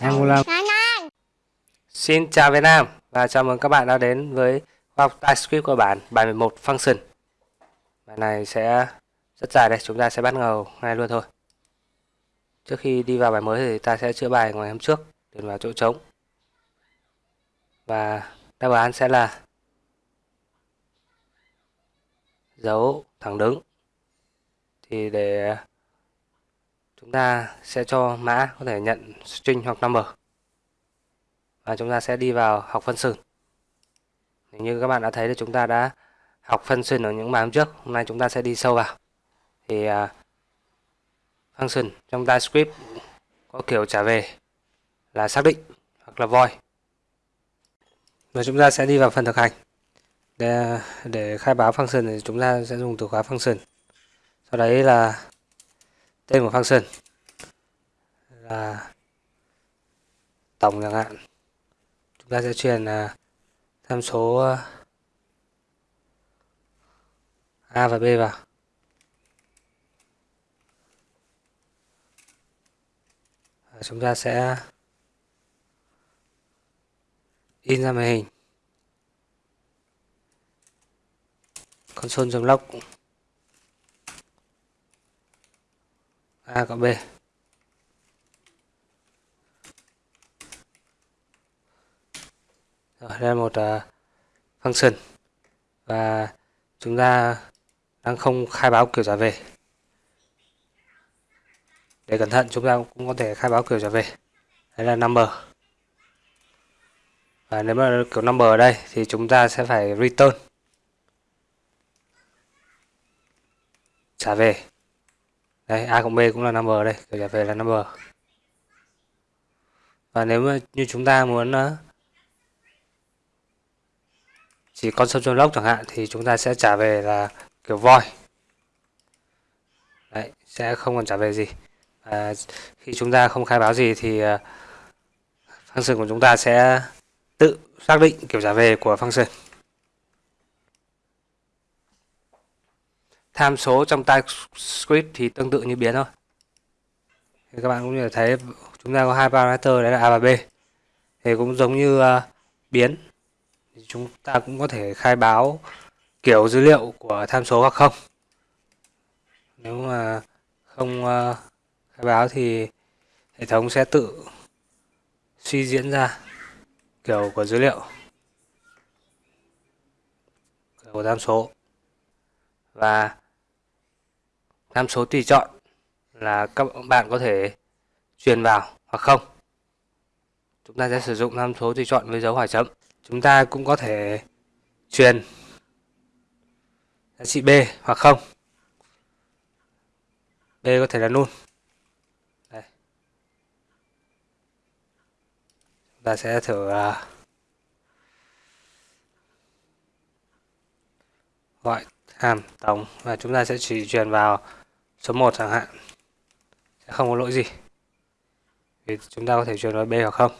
Angola Xin chào Việt Nam và chào mừng các bạn đã đến với khoa học TypeScript của bản bài 11 Function. Bài này sẽ rất dài đây, chúng ta sẽ bắt đầu ngay luôn thôi. Trước khi đi vào bài mới thì ta sẽ chữa bài ngày hôm trước Điền vào chỗ trống. Và đáp án sẽ là Dấu thẳng đứng. Thì để chúng ta sẽ cho mã có thể nhận string hoặc number. Và chúng ta sẽ đi vào học function như các bạn đã thấy là chúng ta đã học function ở những bài hôm trước. Hôm nay chúng ta sẽ đi sâu vào. Thì à, uh, function trong TypeScript có kiểu trả về là xác định hoặc là void. Và chúng ta sẽ đi vào phần thực hành. Để, để khai báo function thì chúng ta sẽ dùng từ khóa function sau đấy là tên của function là tổng chẳng hạn. Chúng ta sẽ truyền à, tham số à, A và B vào. Và chúng ta sẽ in ra màn hình. Console.log A cộng B. Rồi, đây là một uh, function. Và chúng ta đang không khai báo kiểu trả về. Để cẩn thận chúng ta cũng có thể khai báo kiểu trả về. Đây là number. Và nếu mà kiểu number ở đây thì chúng ta sẽ phải return. Trả về đây a cộng b cũng là number đây kiểu trả về là number. Và nếu mà như chúng ta muốn ờ, chỉ con sông lốc chẳng hạn thì chúng ta sẽ trả về là kiểu voi đấy sẽ không còn trả về gì. À, khi chúng ta không khai báo gì thì uh, function của chúng ta sẽ tự xác định kiểu trả về của function. Tham số trong TypeScript thì tương tự như biến thôi. Thì các bạn cũng như thấy chúng ta có hai parameter đấy là a và b. Thì cũng giống như uh, biến. Thì chúng ta cũng có thể khai báo kiểu dữ liệu của tham số hoặc không. Nếu mà không uh, khai báo thì hệ thống sẽ tự suy diễn ra kiểu của dữ liệu kiểu của tham số. Và tham số tùy chọn là các bạn có thể truyền vào hoặc không? Chúng ta sẽ sử dụng tham số tùy chọn với dấu hỏi chấm. Chúng ta cũng có thể truyền giá trị b hoặc không? B có thể là null. Đây. chúng ta sẽ thử uh, gọi hàm tổng và chúng ta sẽ chỉ truyền vào số 1 chẳng hạn. Sẽ không có lỗi gì. Thì chúng ta có thể truyền nó b hoặc không?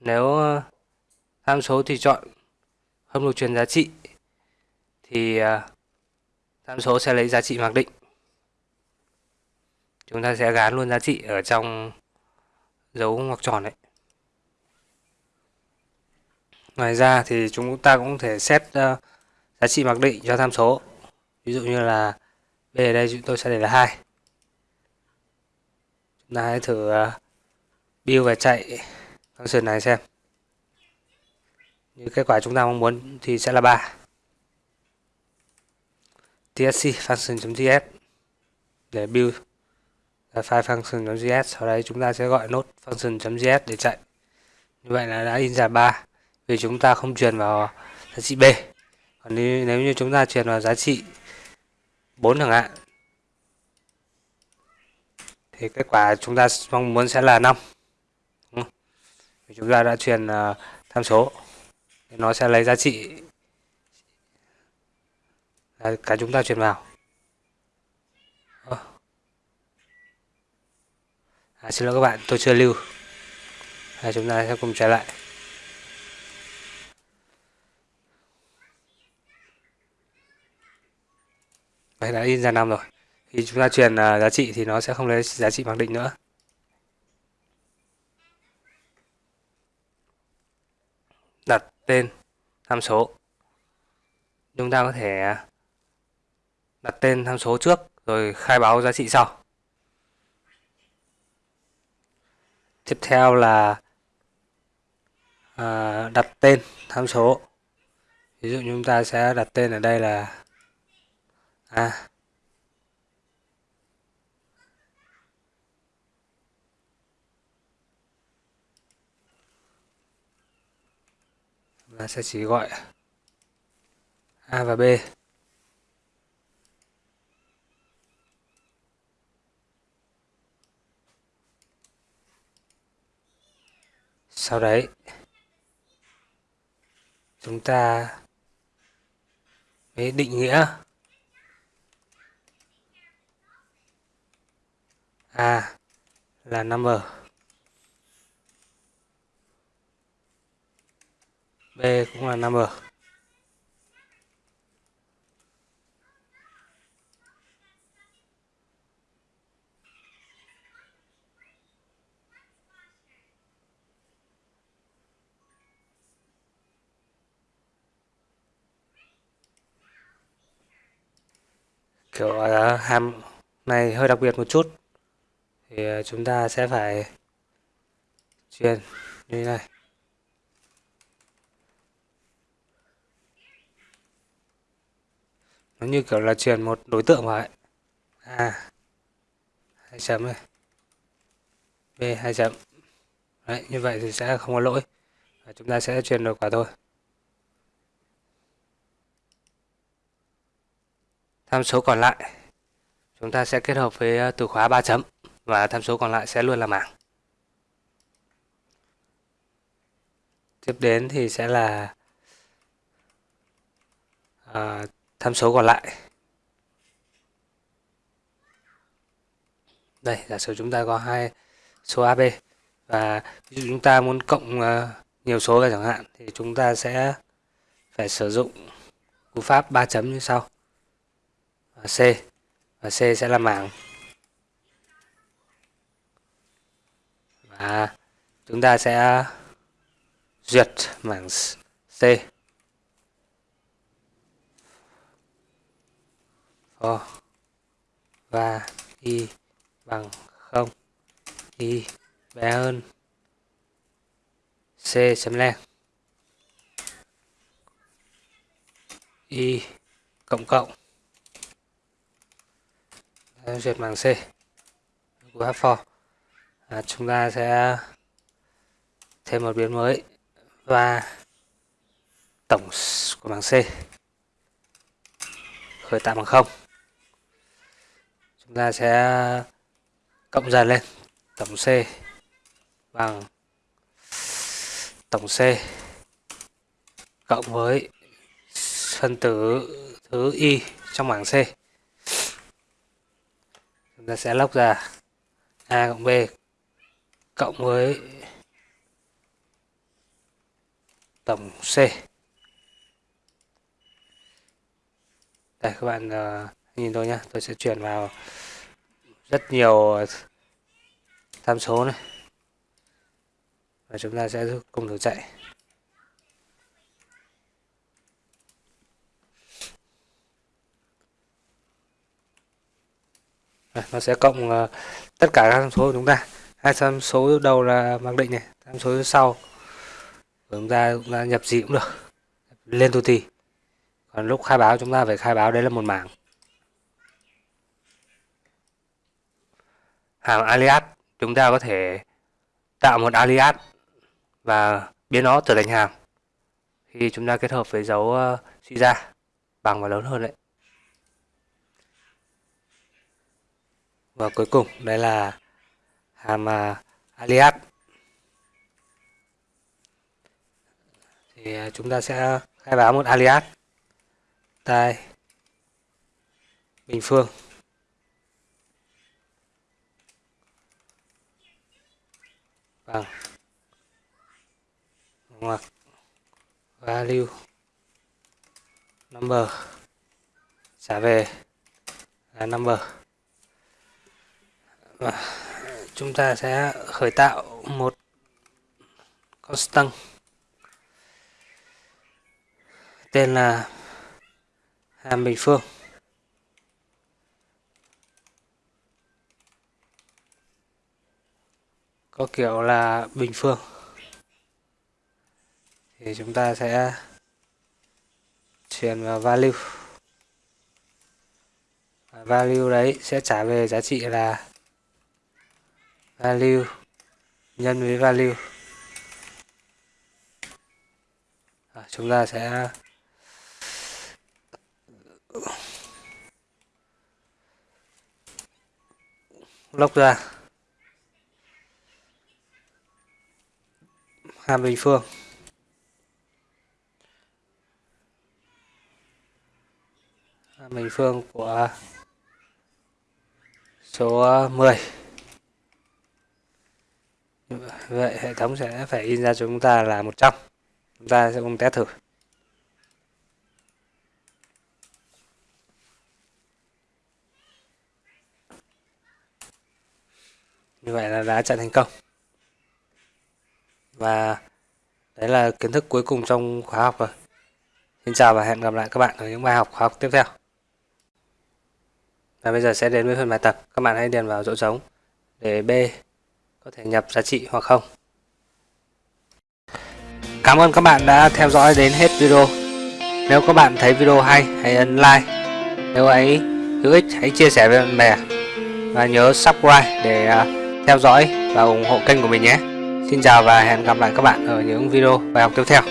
Nếu ờ, tham số thì chọn không được truyền giá trị thì ờ, tham số sẽ lấy giá trị mặc định. Chúng ta sẽ gán luôn giá trị ở trong dấu ngoặc tròn đấy. Ngoài ra thì chúng ta cũng thể xét uh, giá trị mặc định cho tham số. Ví dụ như là b ở đây chúng tôi sẽ để là hai. Chúng ta hãy thử à, build và chạy function này xem. Như kết quả chúng ta mong muốn thì sẽ là ba. Tsc function.js để build file function.js sau đấy chúng ta sẽ gọi nốt function.js để chạy. Như vậy là đã in ra ba vì chúng ta không truyền vào giá trị b còn nếu, nếu như chúng ta truyền vào giá trị 4 chẳng hạn thì kết quả chúng ta mong muốn sẽ là 5 chúng ta đã truyền uh, tham số nó sẽ lấy giá trị là cả chúng ta truyền vào. Ờ. À, xin lỗi các bạn tôi chưa lưu. À, chúng ta sẽ cùng trở lại. Đây đã in ra năm rồi. Khi chúng ta truyền uh, giá trị thì nó sẽ không lấy giá trị mặc định nữa. Đặt tên tham số. Chúng ta có thể à, đặt tên tham số trước rồi khai báo giá trị sau. Tiếp theo là à, đặt tên tham số. Ví dụ chúng ta sẽ đặt tên ở đây là à, và sẽ chỉ gọi A và B. Sau đấy chúng ta mới định nghĩa A là number. B cũng là number. Kiểu là hàm này hơi đặc biệt một chút thì ờ, chúng ta sẽ phải truyền như thế này. Nó như kiểu là truyền một đối tượng vào ấy. A, hai chấm này. B, hai chấm. Đấy, như vậy thì sẽ không có lỗi. Và chúng ta sẽ truyền được quả thôi. Tham số còn lại. Chúng ta sẽ kết hợp với ờ, từ khóa 3 chấm và tham số còn lại sẽ luôn là mảng. Tiếp đến thì sẽ là à, tham số còn lại. Đây giả sử chúng ta có hai số AB và ví dụ chúng ta muốn cộng uh, nhiều số ra chẳng hạn thì chúng ta sẽ phải sử dụng cú pháp 3 chấm như sau. C và C sẽ là mảng. Và chúng ta sẽ duyệt mảng C. For và y bằng không. Y bé hơn. C chấm len y cộng cộng. Duyệt bằng c. Của for à, chúng ta sẽ thêm một biến mới và tổng của bảng c. Khởi tạo bằng không. Chúng ta sẽ cộng dần lên. Tổng C bằng tổng C cộng với phân tử thứ y trong bảng C. Chúng ta sẽ lóc ra A cộng B cộng với tổng C. Đây các bạn uh, nhìn tôi nhé tôi sẽ chuyển vào rất nhiều ờ, tham số này. Và chúng ta sẽ cùng thử chạy. Nó sẽ cộng uh, tất cả các tham số của chúng ta hai tham số đầu là mặc định này, tham số sau. Chúng ta chúng ta nhập gì cũng được. Lên tu tì. Còn lúc khai báo chúng ta phải khai báo đấy là một mảng. Hàm alias, chúng ta có thể tạo một alias và biến nó trở thành hàm khi chúng ta kết hợp với dấu ờ, suy ra, bằng và lớn hơn đấy. Và cuối cùng đây là hàm uh, alias. Thì uh, chúng ta sẽ khai báo một alias. Tai bình phương. Vâng. Bằng ngoặc value. Number. Trả về là number. Và chúng ta sẽ khởi tạo một constant tên là hàm bình phương. Có kiểu là bình phương. Thì chúng ta sẽ truyền vào value. Và value đấy sẽ trả về giá trị là value. Nhân với value. À, chúng ta sẽ lốc ra. Hàm bình phương. Hàm bình phương của số 10 vậy hệ thống sẽ phải in ra cho chúng ta là 100 chúng ta sẽ cùng test thử. Như vậy là đã chạy thành công. Và đấy là kiến thức cuối cùng trong khóa học rồi. Xin chào và hẹn gặp lại các bạn ở những bài học khóa học tiếp theo. Và bây giờ sẽ đến với phần bài tập. Các bạn hãy điền vào chỗ trống để B có thể nhập giá trị hoặc không. Cảm ơn các bạn đã theo dõi đến hết video. Nếu các bạn thấy video hay, hãy ấn like. Nếu ấy hữu ích, hãy chia sẻ với bạn bè. Và nhớ subscribe để à, theo dõi và ủng hộ kênh của mình nhé. Xin chào và hẹn gặp lại các bạn ở những video bài học tiếp theo.